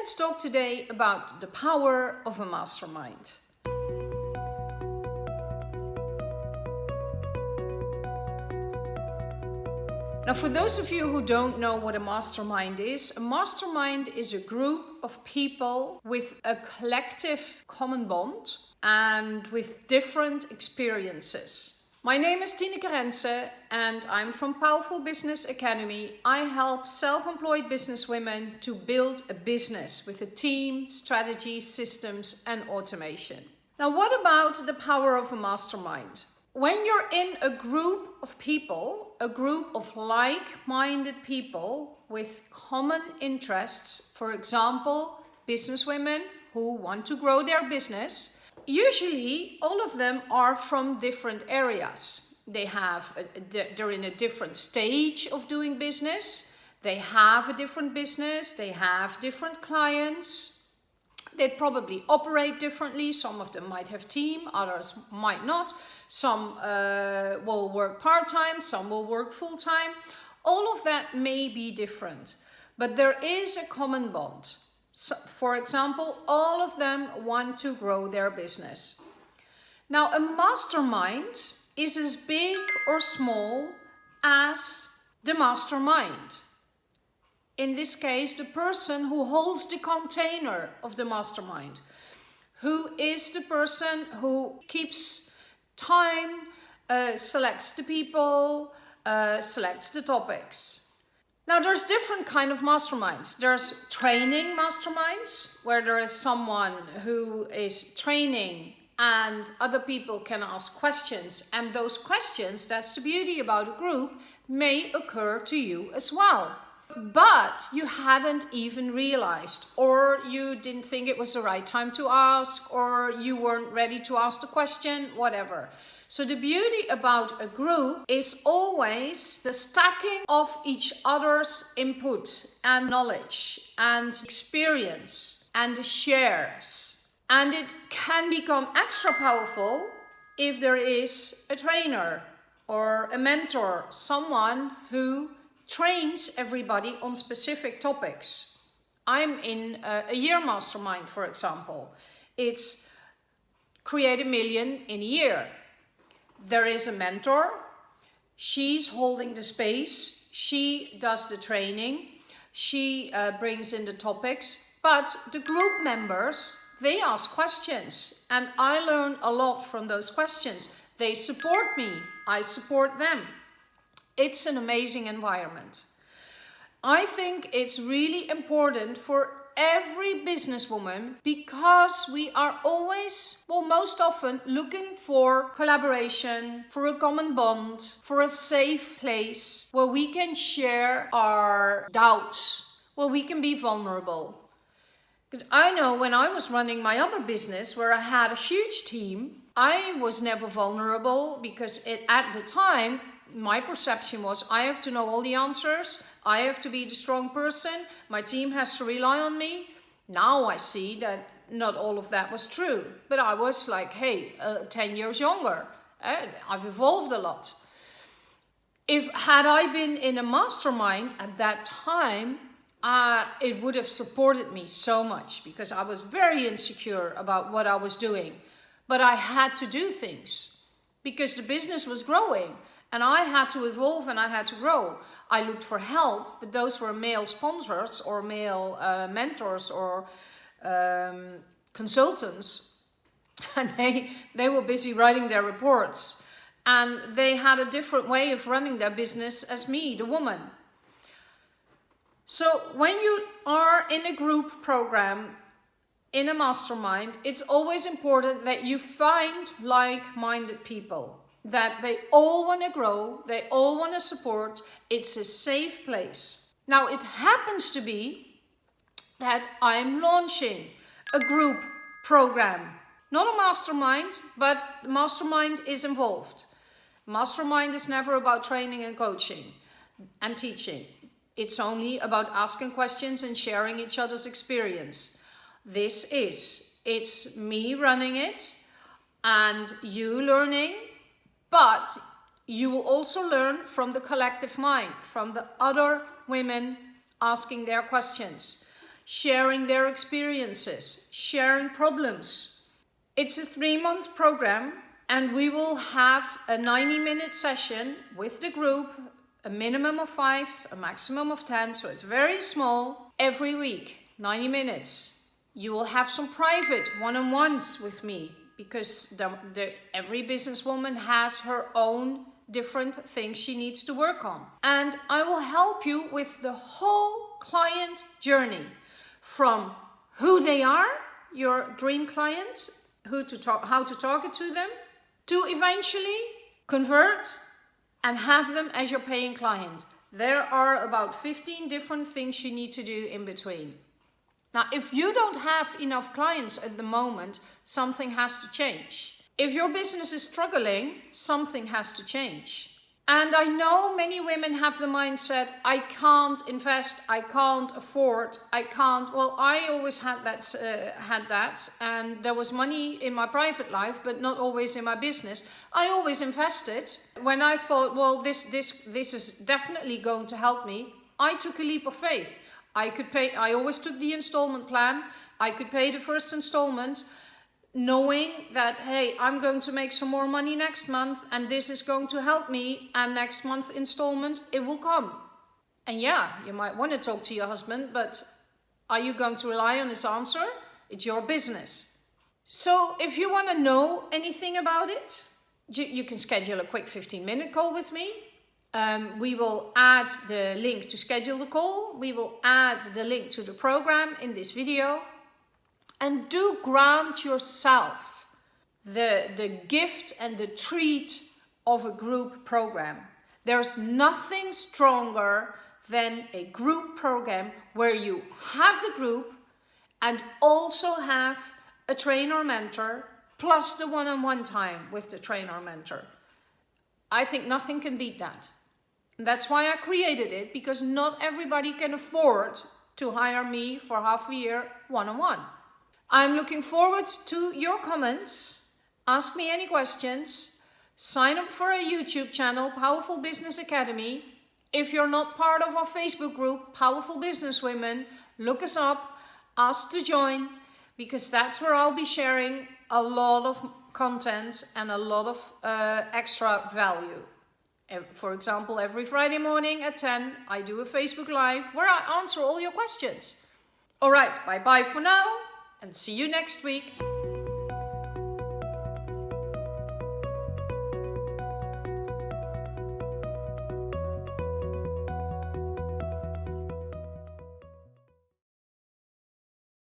Let's talk today about the power of a mastermind. Now, for those of you who don't know what a mastermind is, a mastermind is a group of people with a collective common bond and with different experiences. My name is Tineke Rense and I'm from Powerful Business Academy. I help self-employed businesswomen to build a business with a team, strategy, systems and automation. Now what about the power of a mastermind? When you're in a group of people, a group of like-minded people with common interests, for example, businesswomen who want to grow their business, Usually, all of them are from different areas. They have, they're in a different stage of doing business. They have a different business. They have different clients. They probably operate differently. Some of them might have team, others might not. Some uh, will work part-time, some will work full-time. All of that may be different, but there is a common bond. So, for example, all of them want to grow their business. Now, a mastermind is as big or small as the mastermind. In this case, the person who holds the container of the mastermind, who is the person who keeps time, uh, selects the people, uh, selects the topics. Now there's different kind of masterminds. There's training masterminds where there is someone who is training and other people can ask questions and those questions, that's the beauty about a group, may occur to you as well. But you hadn't even realized or you didn't think it was the right time to ask or you weren't ready to ask the question, whatever. So the beauty about a group is always the stacking of each other's input and knowledge and experience and the shares. And it can become extra powerful if there is a trainer or a mentor, someone who trains everybody on specific topics. I'm in a, a year mastermind, for example. It's create a million in a year there is a mentor. She's holding the space. She does the training. She uh, brings in the topics. But the group members, they ask questions. And I learn a lot from those questions. They support me. I support them. It's an amazing environment. I think it's really important for every businesswoman because we are always, well, most often looking for collaboration, for a common bond, for a safe place where we can share our doubts, where we can be vulnerable. Because I know when I was running my other business where I had a huge team, I was never vulnerable because it, at the time my perception was I have to know all the answers, I have to be the strong person, my team has to rely on me. Now I see that not all of that was true, but I was like, hey, uh, 10 years younger, and I've evolved a lot. If had I been in a mastermind at that time, uh, it would have supported me so much because I was very insecure about what I was doing. But I had to do things because the business was growing and I had to evolve and I had to grow. I looked for help, but those were male sponsors or male uh, mentors or um, consultants. And they, they were busy writing their reports. And they had a different way of running their business as me, the woman. So when you are in a group program, in a mastermind, it's always important that you find like-minded people that they all want to grow, they all want to support, it's a safe place. Now it happens to be that I'm launching a group program, not a mastermind, but the mastermind is involved. Mastermind is never about training and coaching and teaching. It's only about asking questions and sharing each other's experience. This is, it's me running it and you learning but you will also learn from the collective mind, from the other women asking their questions. sharing their experiences, sharing problems. It's a three month program and we will have a 90 minute session with the group, a minimum of five, a maximum of 10, so it's very small, every week, 90 minutes. You will have some private one-on-ones with me because the, the, every businesswoman has her own different things she needs to work on. And I will help you with the whole client journey from who they are, your dream client, who to talk, how to target to them, to eventually convert and have them as your paying client. There are about 15 different things you need to do in between. Now, if you don't have enough clients at the moment, something has to change. If your business is struggling, something has to change. And I know many women have the mindset, I can't invest, I can't afford, I can't. Well, I always had that, uh, had that, and there was money in my private life, but not always in my business. I always invested. When I thought, well, this, this, this is definitely going to help me, I took a leap of faith. I could pay, I always took the installment plan. I could pay the first installment knowing that, hey, I'm going to make some more money next month and this is going to help me and next month installment, it will come. And yeah, you might want to talk to your husband, but are you going to rely on his answer? It's your business. So if you want to know anything about it, you can schedule a quick 15 minute call with me. Um, we will add the link to schedule the call. We will add the link to the program in this video and do grant yourself the, the gift and the treat of a group program. There's nothing stronger than a group program where you have the group and also have a trainer mentor plus the one-on-one -on -one time with the trainer or mentor. I think nothing can beat that. That's why I created it because not everybody can afford to hire me for half a year one-on-one. -on -one. I'm looking forward to your comments. Ask me any questions. Sign up for a YouTube channel, Powerful Business Academy. If you're not part of our Facebook group, Powerful Business Women, look us up, ask to join, because that's where I'll be sharing a lot of content and a lot of uh, extra value. Eh, for example, every Friday morning at 10, I do a Facebook Live where I answer all your questions. All right, bye-bye for now and see you next week.